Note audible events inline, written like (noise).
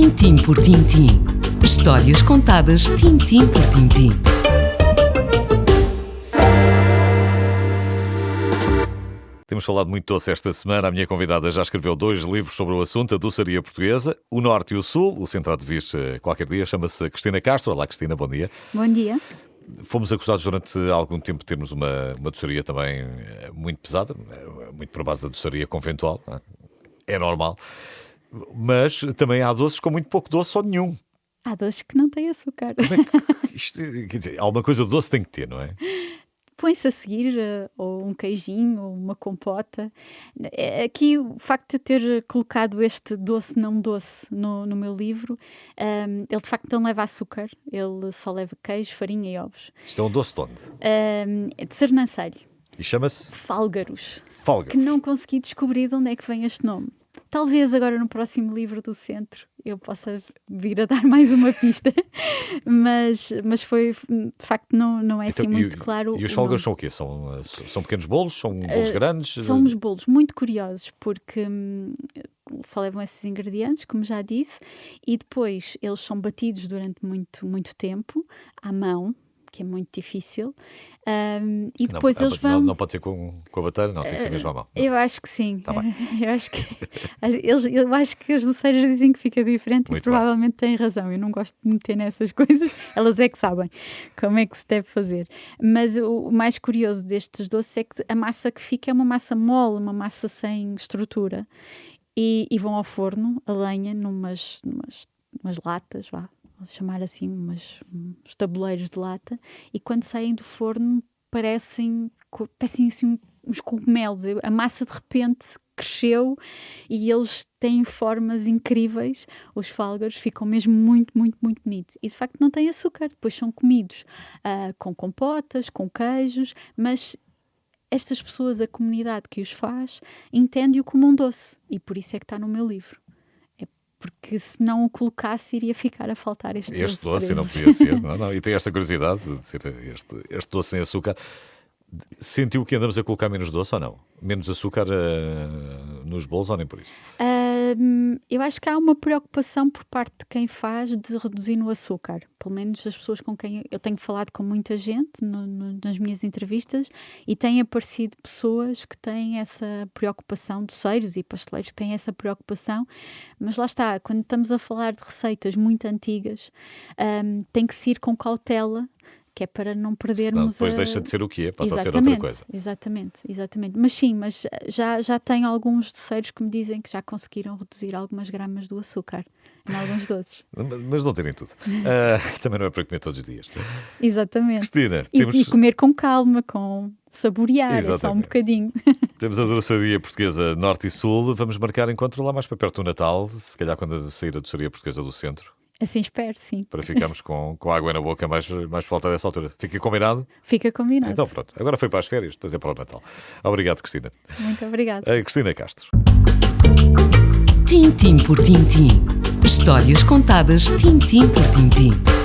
Tintim por tintim. Histórias contadas tintim por tintim. Temos falado muito doce esta semana. A minha convidada já escreveu dois livros sobre o assunto, a doçaria portuguesa, o Norte e o Sul. O centrado de vir qualquer dia chama-se Cristina Castro. Olá, Cristina, bom dia. Bom dia. Fomos acusados durante algum tempo de termos uma, uma doçaria também eh, muito pesada, eh, muito para base da doçaria conventual. É? é normal. Mas também há doces com muito pouco doce ou nenhum. Há doces que não têm açúcar. É (laughs) isto, quer dizer, alguma coisa doce tem que ter, não é? põe-se a seguir uh, ou um queijinho ou uma compota. É, aqui o facto de ter colocado este doce não doce no, no meu livro, um, ehm, ele de facto não leva açúcar, ele só leva queijo, farinha e ovos. Isto é um doce de onde? Um, ehm, é de sernancelho. E chama-se? Fálgaros. Fálgaros. Que não consegui descobrir de onde é que vem este nome. Talvez agora no próximo livro do centro eu possa vir a dar (laughs) mais uma pista, mas, mas foi de facto não, não é então, assim muito e, claro. E os folgas são o quê? São, são pequenos bolos? São bolos uh, grandes? São uns bolos muito curiosos porque hum, só levam esses ingredientes, como já disse, e depois eles são batidos durante muito, muito tempo à mão, que é muito difícil. Um, e depois não, eles vão. Não, não, pode ser com, com a bateria, não, tem que ser mesmo à mão. Eu acho que sim. Tá (laughs) eu, acho que, eles, eu acho que os doceiros dizem que fica diferente muito e provavelmente bem. têm razão. Eu não gosto de meter nessas (laughs) coisas, elas é que sabem como é que se deve fazer. Mas o mais curioso destes doces é que a massa que fica é uma massa mole, uma massa sem estrutura. E, e vão ao forno, a lenha, numas, numas umas latas, vá, vamos chamar assim, umas, uns tabuleiros de lata, e quando saem do forno parecem, parecem assim, uns cogumelos. A massa de repente cresceu e eles têm formas incríveis. Os fálgaros ficam mesmo muito, muito, muito bonitos. E de facto não têm açúcar, depois são comidos uh, com compotas, com queijos, mas estas pessoas, a comunidade que os faz, entende-o como um doce e por isso é que está no meu livro porque se não o colocasse iria ficar a faltar este, este doce. não podia ser, (laughs) não, não. E tem esta curiosidade de ser este, este doce sem açúcar. Sentiu que andamos a colocar menos doce ou não? Menos açúcar uh, nos bolos ou nem por isso? Uh, eu acho que há uma preocupação por parte de quem faz de reduzir no açúcar. Pelo menos as pessoas com quem eu tenho falado com muita gente no, no, nas minhas entrevistas e têm aparecido pessoas que têm essa preocupação, doceiros e pasteleiros que têm essa preocupação. Mas lá está, quando estamos a falar de receitas muito antigas, tem que se ir com cautela que é para não perdermos. Senão depois a... deixa de ser o que é, passa exatamente, a ser outra coisa. Exatamente, exatamente. Mas sim, mas já, já tenho alguns doceiros que me dizem que já conseguiram reduzir algumas gramas do açúcar em alguns doces. (laughs) Mas não terem tudo. Uh, (laughs) também não é para comer todos os dias. Exatamente. Cristina, e, temos... e comer com calma, com saborear, é só um bocadinho. (laughs) Temos a doçaria portuguesa Norte e Sul. Vamos marcar encontro lá mais para perto do Natal, se calhar quando sair a doçaria portuguesa do centro. Assim espero, sim. Para ficarmos com, com água na boca mais, mais por volta dessa altura. Fica combinado? Fica combinado. Então pronto, agora foi para as férias, depois é para o Natal. Obrigado, Cristina. Muito obrigada. Cristina Castro. Tintim por tintim. Histórias contadas tintim por tintim.